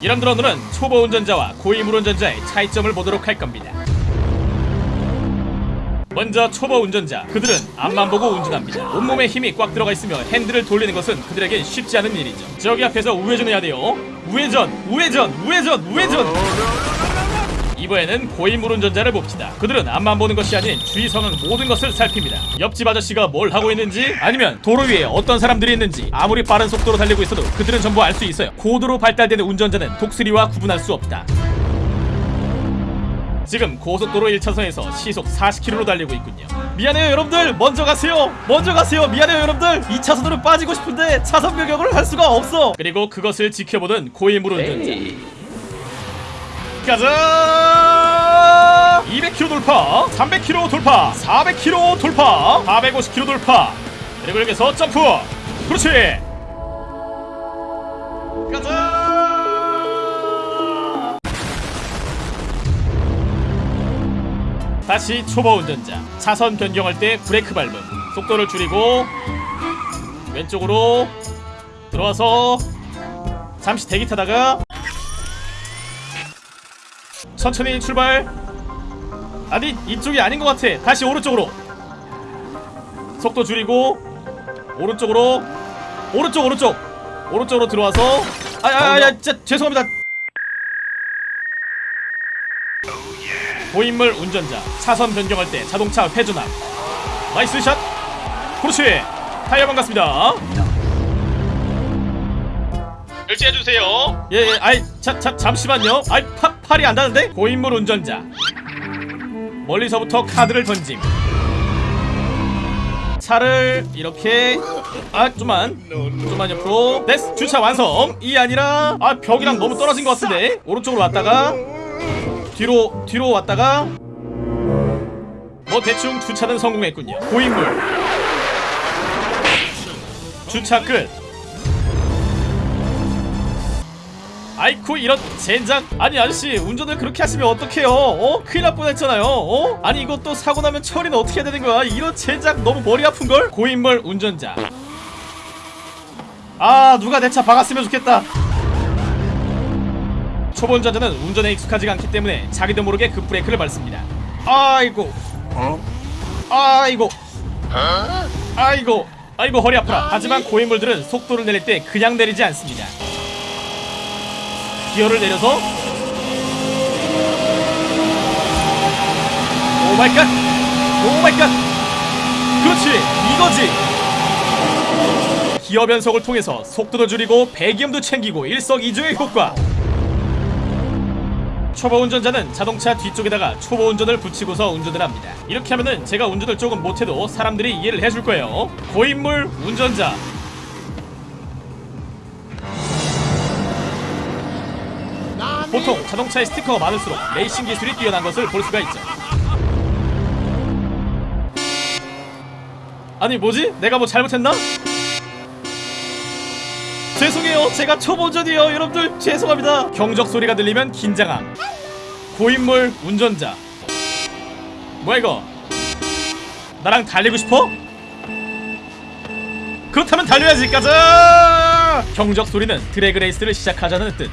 이런들 오늘은 초보 운전자와 고위물 운전자의 차이점을 보도록 할 겁니다. 먼저 초보 운전자 그들은 앞만 보고 운전합니다. 온몸에 힘이 꽉 들어가 있으며 핸들을 돌리는 것은 그들에겐 쉽지 않은 일이죠. 저기 앞에서 우회전해야 돼요. 우회전 우회전 우회전 우회전 이번에는 고인물 운전자를 봅시다. 그들은 앞만 보는 것이 아닌 주위 상황 모든 것을 살핍니다. 옆집 아저씨가 뭘 하고 있는지 아니면 도로 위에 어떤 사람들이 있는지 아무리 빠른 속도로 달리고 있어도 그들은 전부 알 수 있어요. 고도로 발달되는 운전자는 독수리와 구분할 수 없다. 지금 고속도로 1차선에서 시속 40km로 달리고 있군요. 미안해요 여러분들. 먼저 가세요. 먼저 가세요. 미안해요 여러분들. 2차선으로 빠지고 싶은데 차선 변경을 할 수가 없어. 그리고 그것을 지켜보던 고인물 운전자. 가자! 200km 돌파. 300km 돌파. 400km 돌파. 450km 돌파. 그리고 여기서 점프. 그렇지. 가자! 다시 초보 운전자. 차선 변경할 때 브레이크 밟음. 속도를 줄이고 왼쪽으로 들어와서 잠시 대기 타다가 천천히 출발 아니 이쪽이 아닌 것 같아. 다시 오른쪽으로. 속도 줄이고 오른쪽으로. 오른쪽 오른쪽. 오른쪽으로 들어와서. 아야야 진짜 죄송합니다. 고인물 운전자 차선 변경할 때 자동차 회전함. nice shot. 그렇지. 타이어 반갑습니다. 결제해주세요. 예예. 아이 자, 자, 잠시만요. 아이 파, 팔이 안 닿는데? 고인물 운전자 멀리서부터 카드를 던짐. 차를 이렇게 아 좀만 좀만 옆으로. 됐어 주차 완성. 이 아니라 아 벽이랑 너무 떨어진 것 같은데. 오른쪽으로 왔다가 뒤로 뒤로 왔다가 뭐 대충 주차는 성공했군요. 고인물. 주차 끝 아이쿠 이런 젠장. 아니 아저씨 운전을 그렇게 하시면 어떡해요? 어? 큰일 날 뻔했잖아요. 어? 아니 이것도 사고 나면 처리는 어떻게 해야 되는 거야? 이런 젠장 너무 머리 아픈걸? 고인물 운전자. 아 누가 내 차 박았으면 좋겠다. 초보 운전자는 운전에 익숙하지가 않기 때문에 자기도 모르게 급브레이크를 밟습니다. 아이고. 아이고. 아이고. 아이고 허리 아프라 하지만 고인물들은 속도를 내릴 때 그냥 내리지 않습니다 기어를 내려서 오마이갓 오마이갓 그렇지 이거지 기어 변속을 통해서 속도도 줄이고 배기음도 챙기고 일석이조의 효과 초보 운전자는 자동차 뒤쪽에다가 초보 운전을 붙이고서 운전을 합니다. 이렇게 하면은 제가 운전을 조금 못해도 사람들이 이해를 해줄 거예요. 고인물 운전자. 보통 자동차에 스티커가 많을수록 레이싱 기술이 뛰어난 것을 볼 수가 있죠. 아니 뭐지? 내가 뭐 잘못했나? 죄송해요. 제가 초보전이에요 여러분들. 죄송합니다. 경적 소리가 들리면 긴장함. 고인물 운전자. 뭐야 이거? 나랑 달리고 싶어? 그렇다면 달려야지. 가자! 경적 소리는 드래그 레이스를 시작하자는 뜻